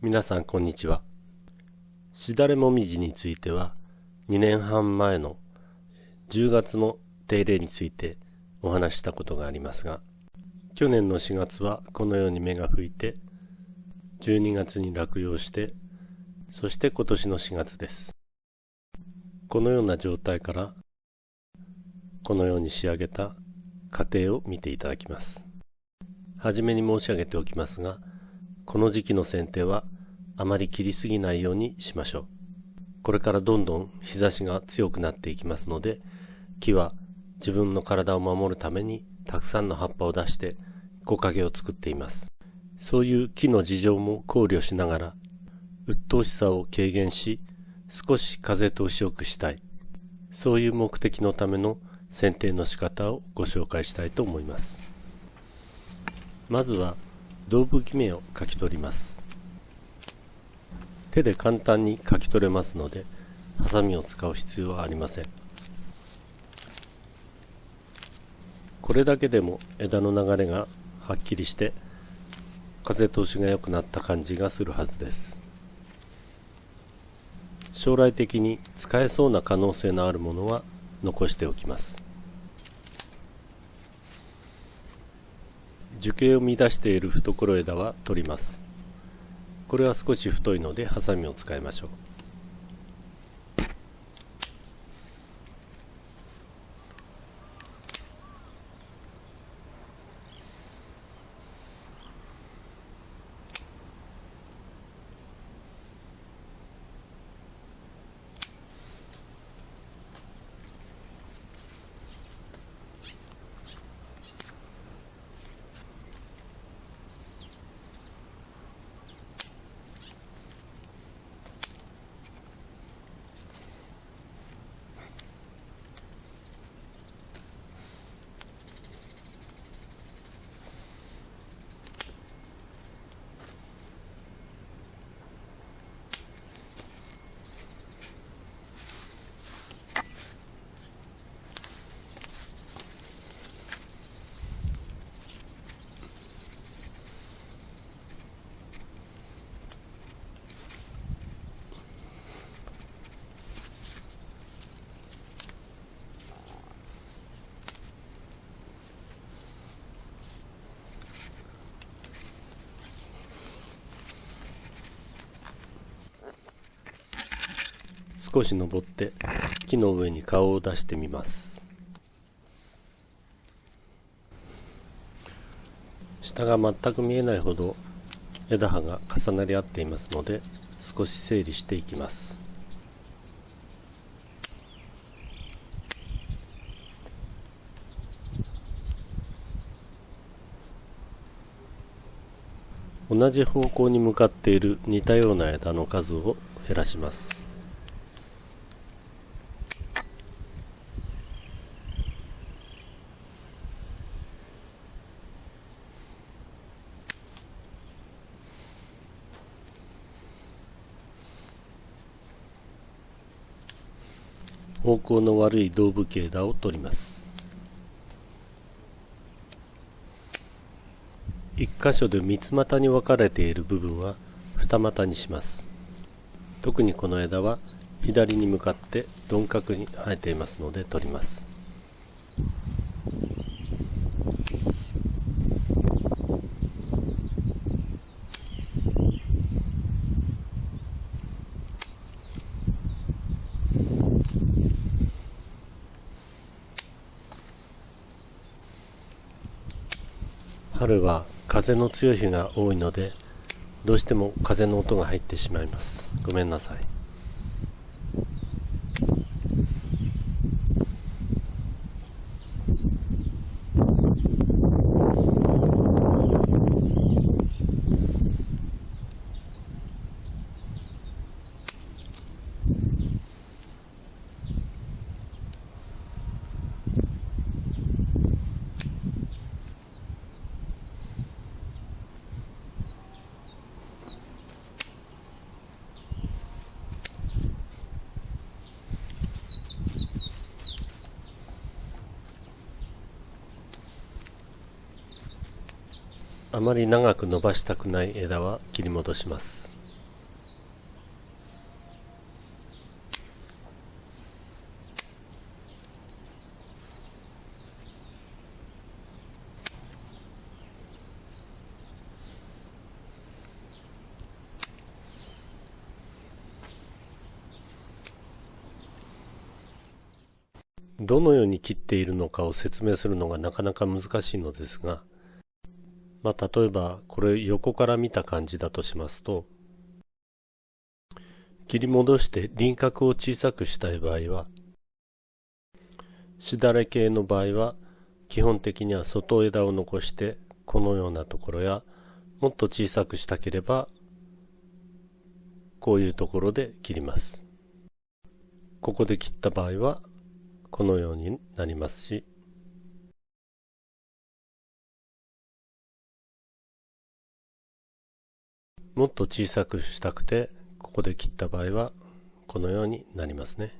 皆さんこんにちは。しだれもみじについては2年半前の10月の手入れについてお話したことがありますが、去年の4月はこのように芽が吹いて、12月に落葉して、そして今年の4月です。このような状態から、このように仕上げた過程を見ていただきます。はじめに申し上げておきますが、この時期の剪定はあまり切りすぎないようにしましょう。これからどんどん日差しが強くなっていきますので、木は自分の体を守るためにたくさんの葉っぱを出して木陰を作っています。そういう木の事情も考慮しながら、鬱陶しさを軽減し、少し風通しよくしたい。そういう目的のための剪定の仕方をご紹介したいと思います。まずは胴吹き目を書き取ります。手で簡単に書き取れますのでハサミを使う必要はありません。これだけでも枝の流れがはっきりして風通しが良くなった感じがするはずです。将来的に使えそうな可能性のあるものは残しておきます。樹形を乱している懐枝は取ります。これは少し太いのでハサミを使いましょう。少し登って木の上に顔を出してみます。下が全く見えないほど枝葉が重なり合っていますので少し整理していきます。同じ方向に向かっている似たような枝の数を減らします。行の悪い胴部形枝を取ります。一箇所で三つ股に分かれている部分は二股にします。特にこの枝は左に向かって鈍角に生えていますので取ります。春は風の強い日が多いのでどうしても風の音が入ってしまいます。ごめんなさい。まり長く伸ばしたくない枝は切り戻します。どのように切っているのかを説明するのがなかなか難しいのですがまあ、例えばこれ横から見た感じだとしますと切り戻して輪郭を小さくしたい場合はしだれ系の場合は基本的には外枝を残してこのようなところやもっと小さくしたければこういうところで切ります。ここで切った場合はこのようになりますしもっと小さくしたくてここで切った場合はこのようになりますね。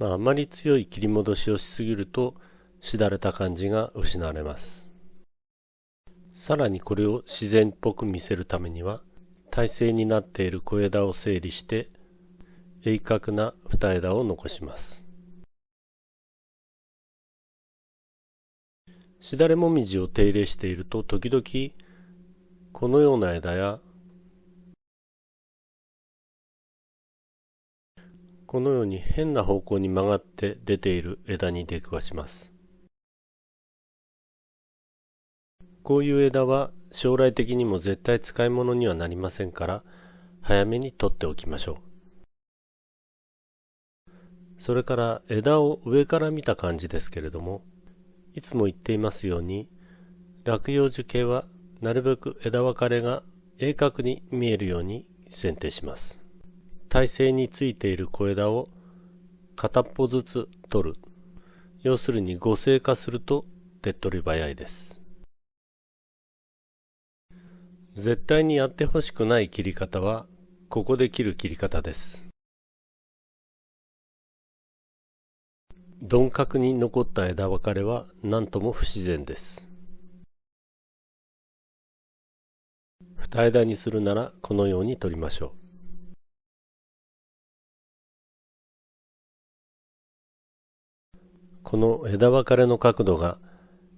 まああまり強い切り戻しをしすぎるとしだれた感じが失われます。さらにこれを自然っぽく見せるためには体勢になっている小枝を整理して鋭角な二枝を残します。しだれもみじを手入れしていると時々このような枝やこのように変な方向に曲がって出ている枝に出くわします。こういう枝は将来的にも絶対使い物にはなりませんから早めに取っておきましょう。それから枝を上から見た感じですけれどもいつも言っていますように落葉樹系はなるべく枝分かれが鋭角に見えるように剪定します。体勢についている小枝を片っぽずつ取る。要するに合成化すると手っ取り早いです。絶対にやってほしくない切り方はここで切る切り方です。鈍角に残った枝分かれは何とも不自然です。二枝にするならこのように取りましょう。この枝分かれの角度が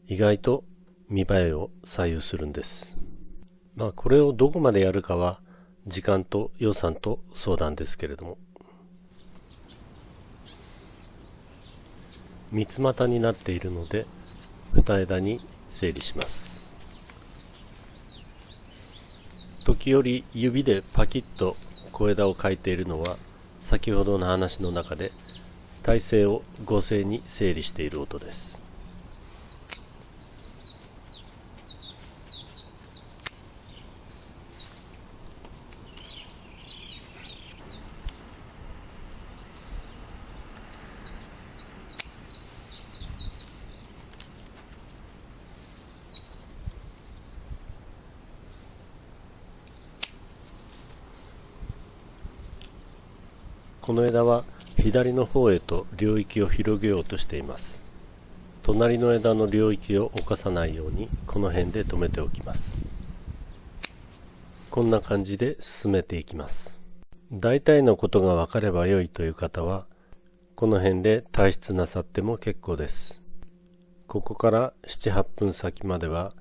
意外と見栄えを左右するんです。まあこれをどこまでやるかは時間と予算と相談ですけれども。三つ股になっているので二枝に整理します。時折指でパキッと小枝を描いているのは先ほどの話の中で体勢を合成に整理している音です。この枝は左の方へと領域を広げようとしています。隣の枝の領域を侵さないようにこの辺で止めておきます。こんな感じで進めていきます。大体のことが分かれば良いという方はこの辺で退出なさっても結構です。ここから78分先までは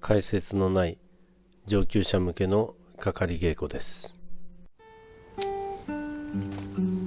解説のない上級者向けのかかり稽古です。Mm-hmm.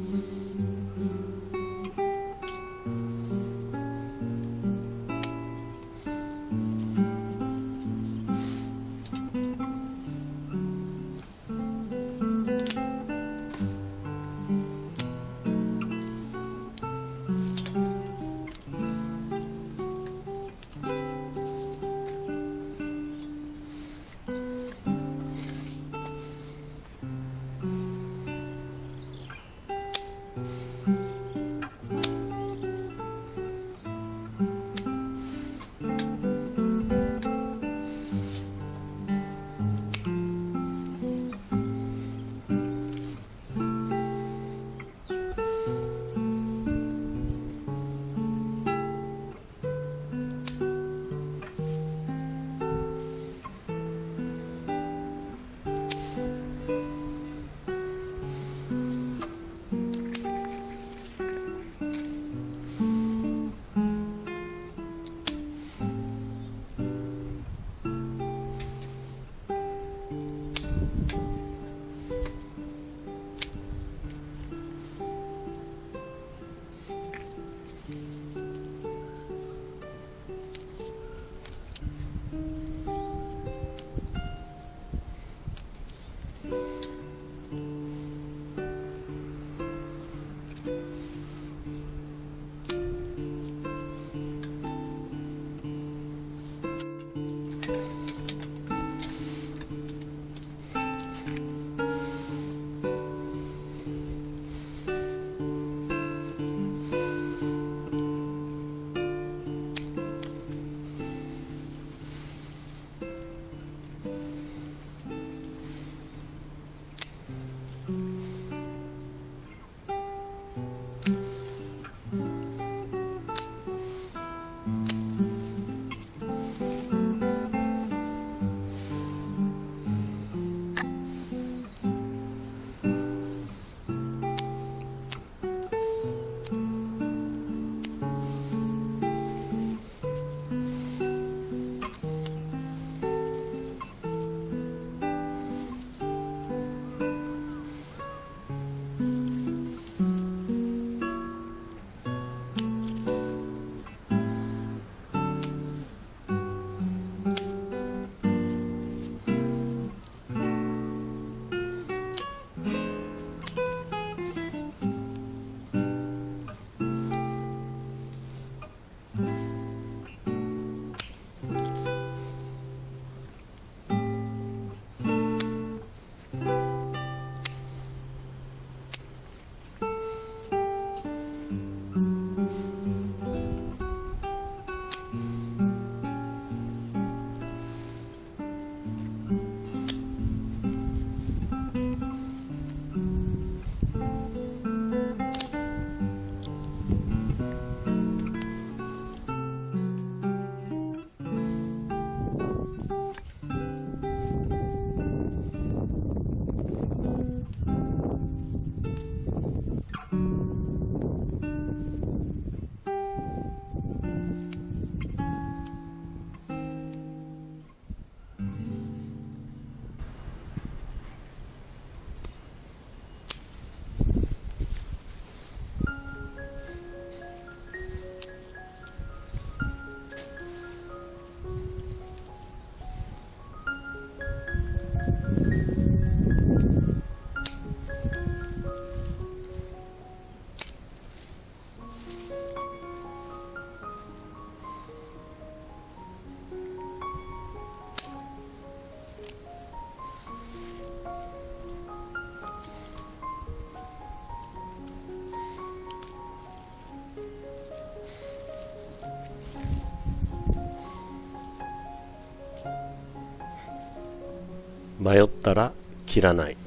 迷ったら切らない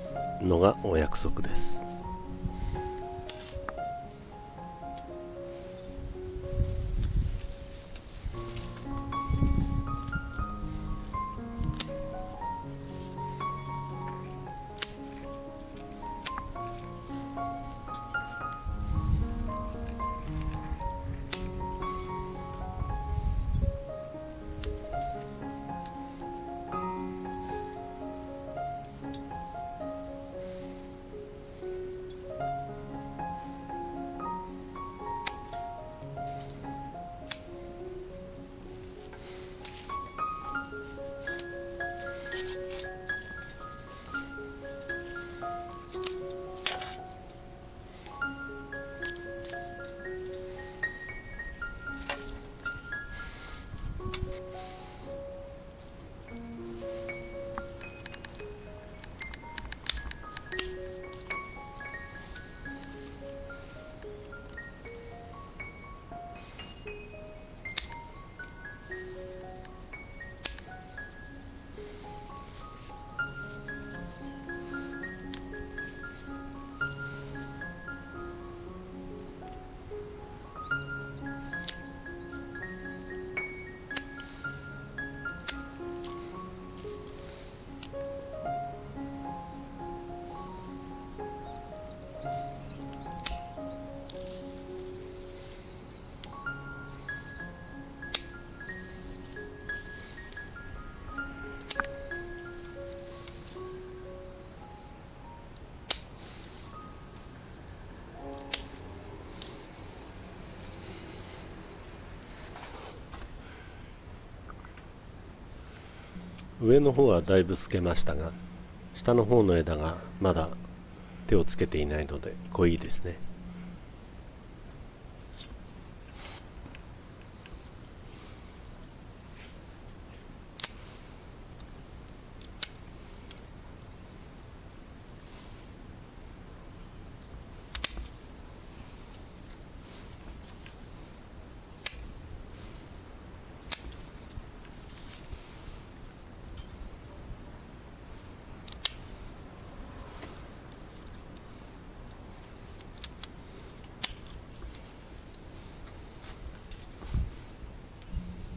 のがお約束です。上の方はだいぶ透けましたが下の方の枝がまだ手をつけていないので濃いですね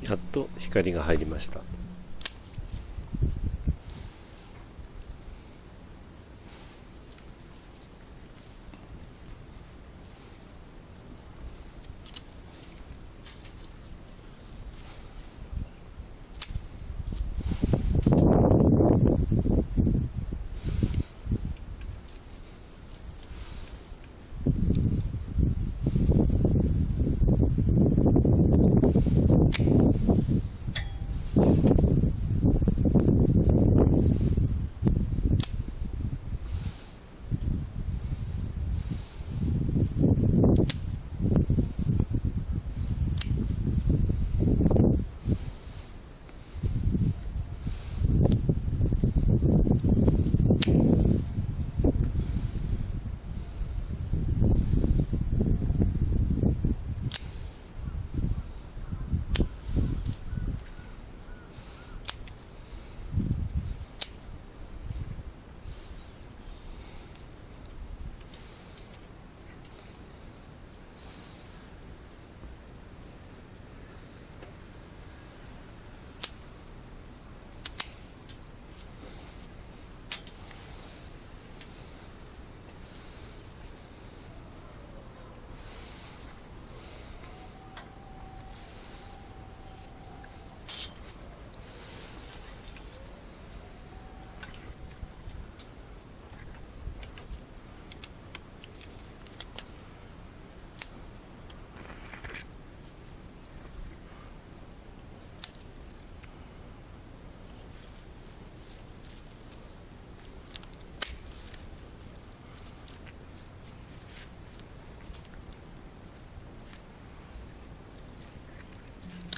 やっと光が入りました。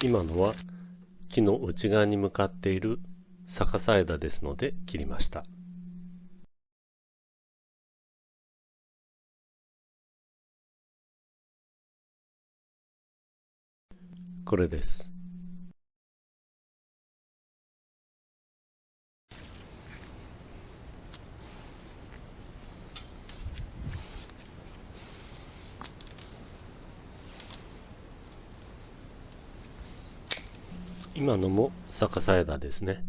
今のは木の内側に向かっている逆さ枝ですので切りました。これです。今のも逆さ枝ですね。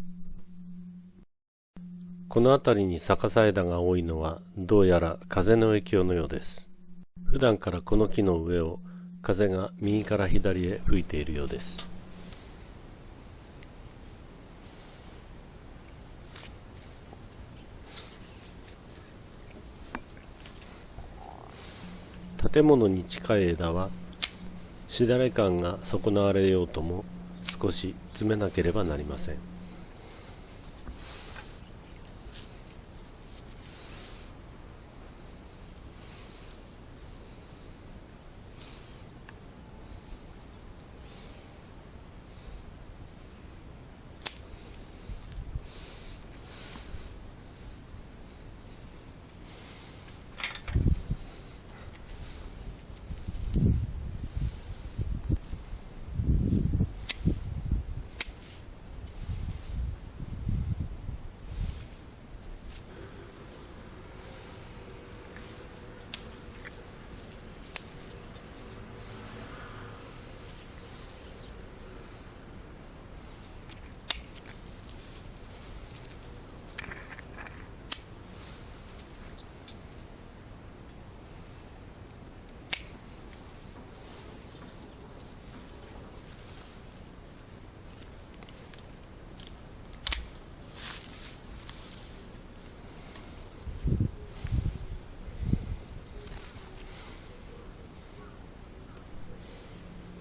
この辺りに逆さ枝が多いのはどうやら風の影響のようです。普段からこの木の上を風が右から左へ吹いているようです。建物に近い枝はしだれ感が損なわれようとも少し詰めなければなりません。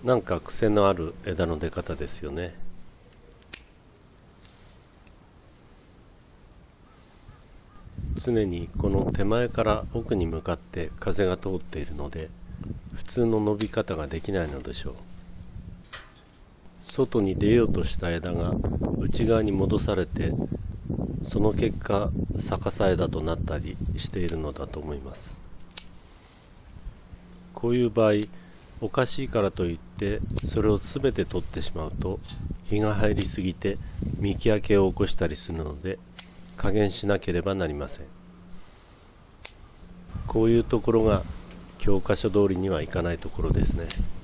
なんか癖のある枝の出方ですよね。常にこの手前から奥に向かって風が通っているので普通の伸び方ができないのでしょう。外に出ようとした枝が内側に戻されてその結果逆さ枝となったりしているのだと思います。こういう場合おかしいからといってそれを全て取ってしまうと日が入りすぎて見分けを起こしたりするので加減しなければなりません。こういうところが教科書通りにはいかないところですね。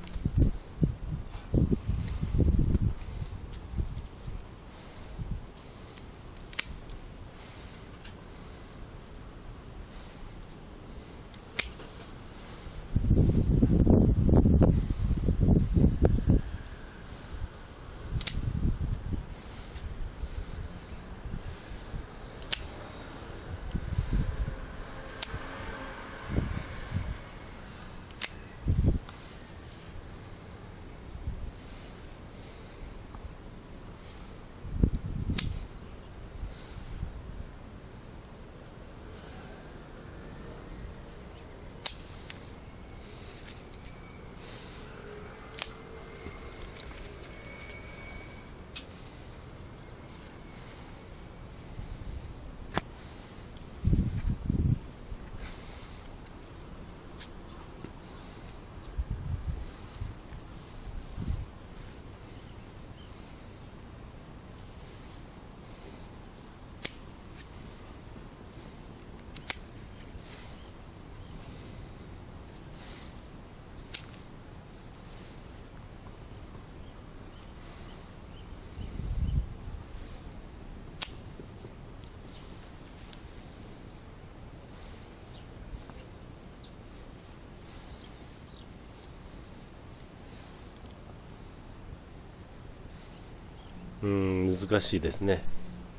うん難しいですね。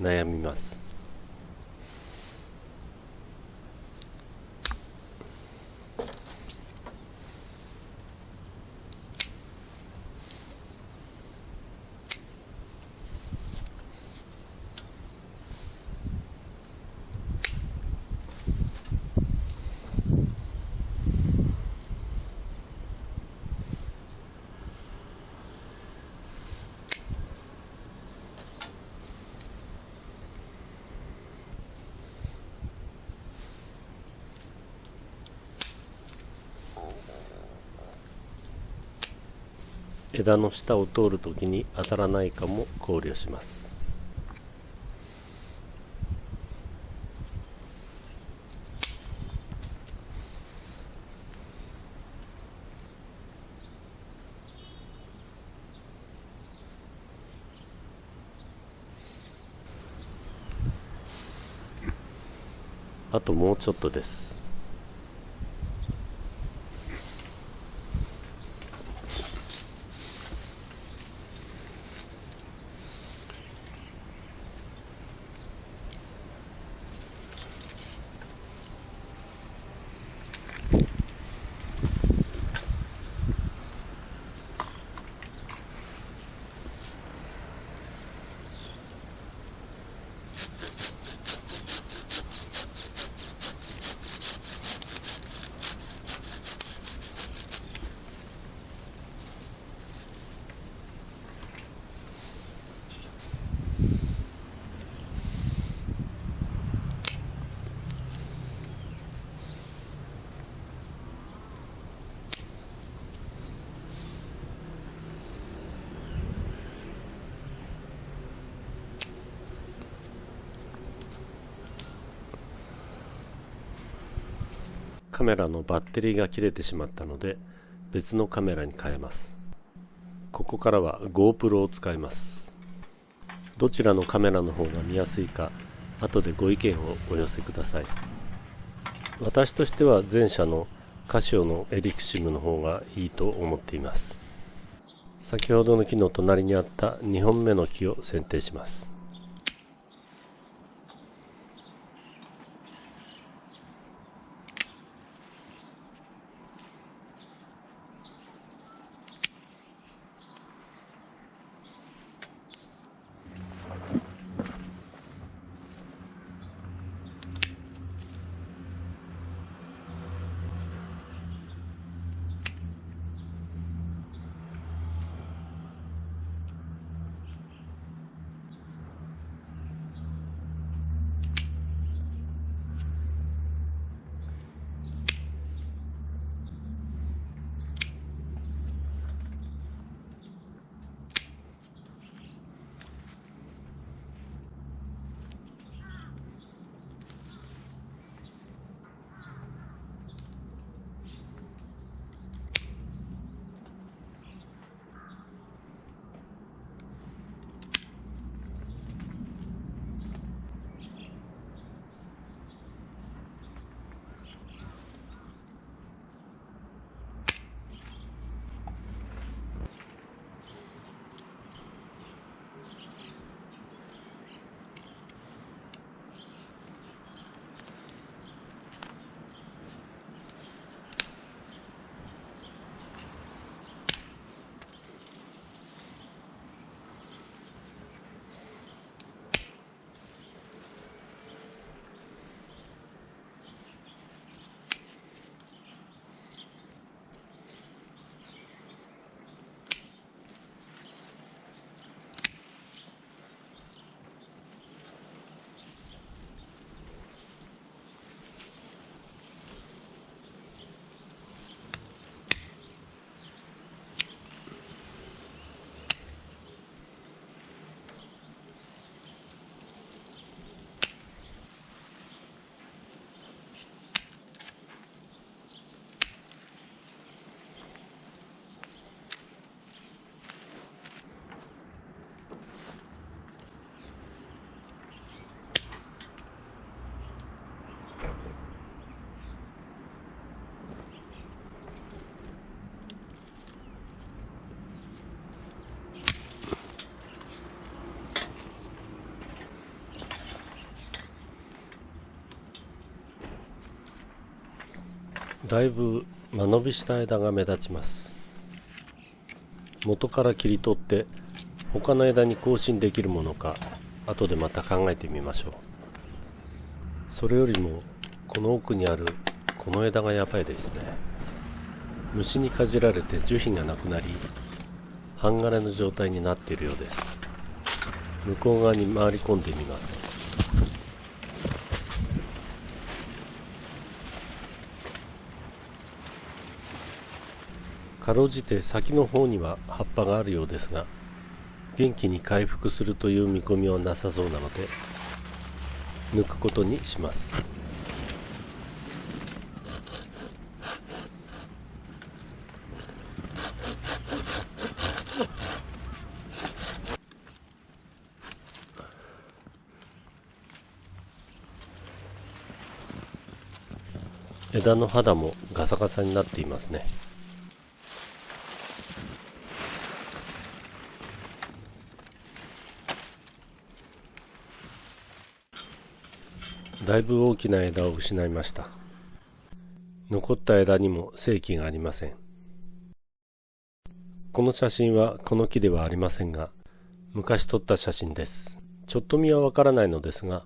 悩みます。枝の下を通るときに当たらないかも考慮します。あともうちょっとです。カメラのバッテリーが切れてしまったので別のカメラに変えます。ここからは GoPro を使います。どちらのカメラの方が見やすいか後でご意見をお寄せください。私としては前者のカシオのエリクシムの方がいいと思っています。先ほどの木の隣にあった2本目の木を選定します。だいぶ間延びした枝が目立ちます。元から切り取って他の枝に更新できるものか後でまた考えてみましょう。それよりもこの奥にあるこの枝がやばいですね。虫にかじられて樹皮がなくなり半枯れの状態になっているようです。向こう側に回り込んでみます。かろうじて先の方には葉っぱがあるようですが元気に回復するという見込みはなさそうなので抜くことにします。枝の肌もガサガサになっていますね。だいぶ大きな枝を失いました。残った枝にも正気がありません。この写真はこの木ではありませんが昔撮った写真です。ちょっと見はわからないのですが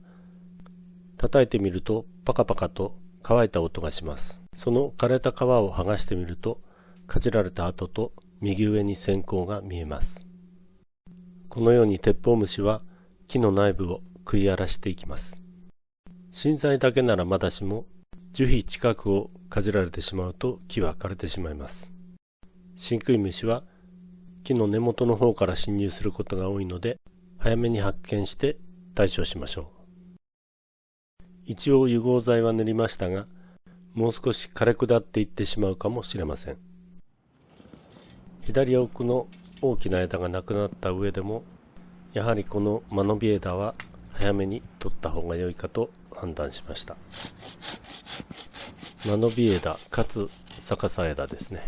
叩いてみるとパカパカと乾いた音がします。その枯れた皮を剥がしてみるとかじられた跡と右上に線香が見えます。このように鉄砲虫は木の内部を食い荒らしていきます。芯材だけならまだしも樹皮近くをかじられてしまうと木は枯れてしまいます。真食い虫は木の根元の方から侵入することが多いので早めに発見して対処しましょう。一応融合剤は塗りましたがもう少し枯れ下っていってしまうかもしれません。左奥の大きな枝がなくなった上でもやはりこの間延び枝は早めに取った方が良いかと判断しました。間延び枝かつ逆さ枝ですね。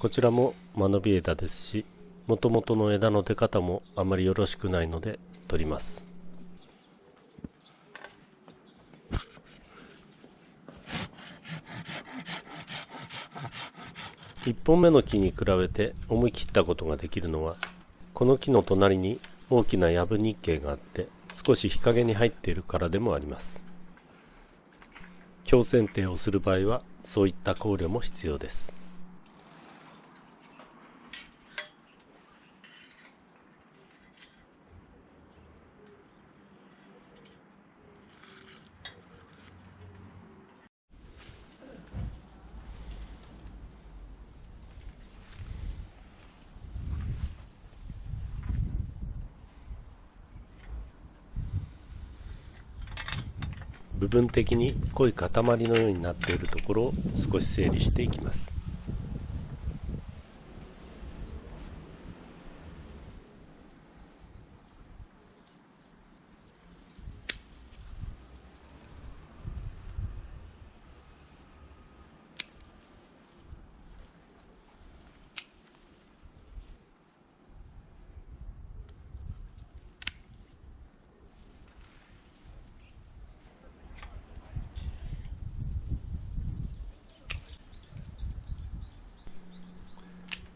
こちらも間延び枝ですしもともとの枝の出方もあまりよろしくないので取ります。1本目の木に比べて思い切ったことができるのはこの木の隣に大きなヤブ日系があって少し日陰に入っているからでもあります。強剪定をする場合はそういった考慮も必要です。部分的に濃い塊のようになっているところを少し整理していきます。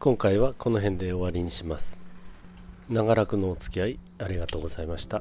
今回はこの辺で終わりにします。長らくのお付き合いありがとうございました。